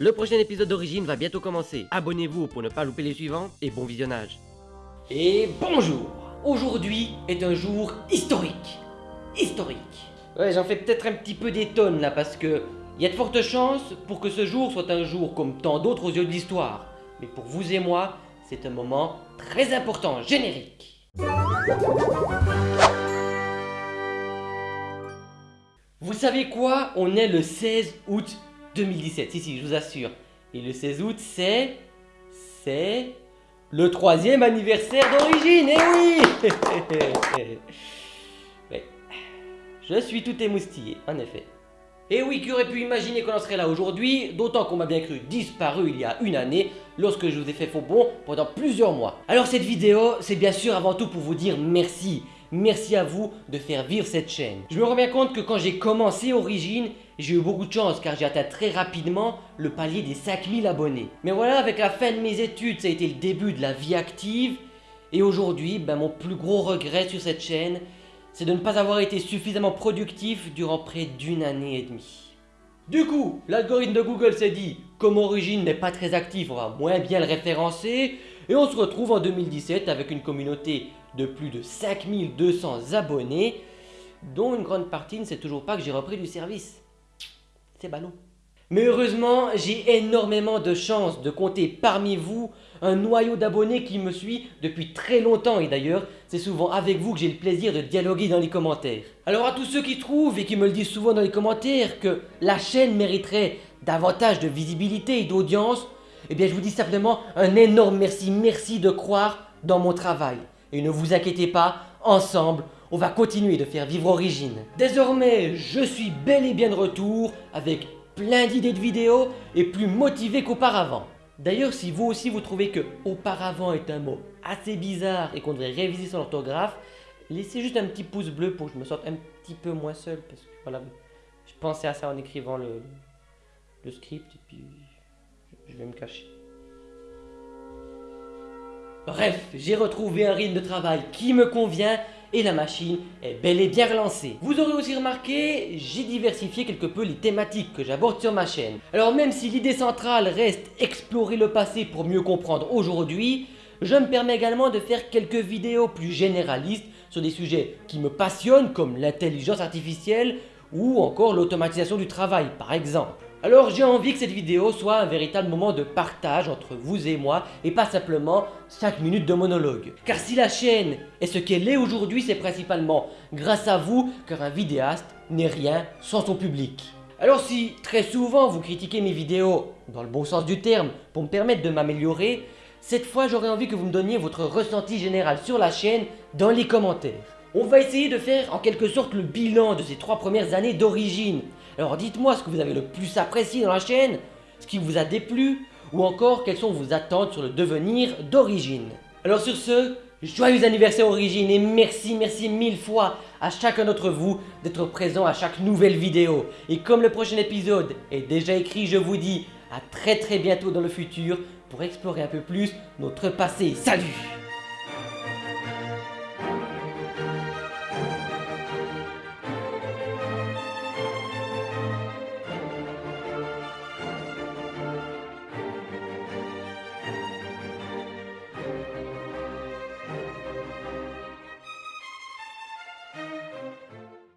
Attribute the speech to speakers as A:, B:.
A: Le prochain épisode d'Origine va bientôt commencer. Abonnez-vous pour ne pas louper les suivants et bon visionnage.
B: Et bonjour Aujourd'hui est un jour historique. Historique. Ouais, j'en fais peut-être un petit peu des tonnes là parce que il y a de fortes chances pour que ce jour soit un jour comme tant d'autres aux yeux de l'histoire. Mais pour vous et moi, c'est un moment très important, générique. Vous savez quoi? On est le 16 août 2017, si si, je vous assure. Et le 16 août, c'est... C'est... Le troisième anniversaire d'origine, eh oui. Je suis tout émoustillé, en effet. Et oui, qui aurait pu imaginer qu'on en serait là aujourd'hui, d'autant qu'on m'a bien cru disparu il y a une année, lorsque je vous ai fait faux bon pendant plusieurs mois. Alors cette vidéo, c'est bien sûr avant tout pour vous dire merci. Merci à vous de faire vivre cette chaîne. Je me rends bien compte que quand j'ai commencé Origine, j'ai eu beaucoup de chance car j'ai atteint très rapidement le palier des 5000 abonnés. Mais voilà, avec la fin de mes études, ça a été le début de la vie active. Et aujourd'hui, ben, mon plus gros regret sur cette chaîne, c'est de ne pas avoir été suffisamment productif durant près d'une année et demie. Du coup, l'algorithme de Google s'est dit, comme Origine n'est pas très actif, on va moins bien le référencer, et on se retrouve en 2017 avec une communauté de plus de 5200 abonnés, dont une grande partie ne sait toujours pas que j'ai repris du service. C'est ballon. Mais heureusement, j'ai énormément de chance de compter parmi vous un noyau d'abonnés qui me suit depuis très longtemps et d'ailleurs, c'est souvent avec vous que j'ai le plaisir de dialoguer dans les commentaires. Alors à tous ceux qui trouvent et qui me le disent souvent dans les commentaires que la chaîne mériterait davantage de visibilité et d'audience, eh bien je vous dis simplement un énorme merci, merci de croire dans mon travail. Et ne vous inquiétez pas, ensemble, on va continuer de faire vivre Origine. Désormais, je suis bel et bien de retour avec plein d'idées de vidéos et plus motivé qu'auparavant. D'ailleurs, si vous aussi vous trouvez que « auparavant » est un mot assez bizarre et qu'on devrait réviser son orthographe, laissez juste un petit pouce bleu pour que je me sente un petit peu moins seul parce que voilà, je pensais à ça en écrivant le, le script et puis je vais me cacher. Bref, j'ai retrouvé un rythme de travail qui me convient et la machine est bel et bien relancée. Vous aurez aussi remarqué, j'ai diversifié quelque peu les thématiques que j'aborde sur ma chaîne. Alors même si l'idée centrale reste explorer le passé pour mieux comprendre aujourd'hui, je me permets également de faire quelques vidéos plus généralistes sur des sujets qui me passionnent comme l'intelligence artificielle ou encore l'automatisation du travail par exemple. Alors j'ai envie que cette vidéo soit un véritable moment de partage entre vous et moi et pas simplement 5 minutes de monologue. Car si la chaîne est ce qu'elle est aujourd'hui, c'est principalement grâce à vous car un vidéaste n'est rien sans son public. Alors si très souvent vous critiquez mes vidéos dans le bon sens du terme pour me permettre de m'améliorer, cette fois j'aurais envie que vous me donniez votre ressenti général sur la chaîne dans les commentaires. On va essayer de faire en quelque sorte le bilan de ces trois premières années d'origine. Alors dites-moi ce que vous avez le plus apprécié dans la chaîne, ce qui vous a déplu, ou encore quelles sont vos attentes sur le devenir d'origine. Alors sur ce, joyeux anniversaire origine et merci, merci mille fois à chacun d'entre vous d'être présent à chaque nouvelle vidéo. Et comme le prochain épisode est déjà écrit, je vous dis à très très bientôt dans le futur pour explorer un peu plus notre passé. Salut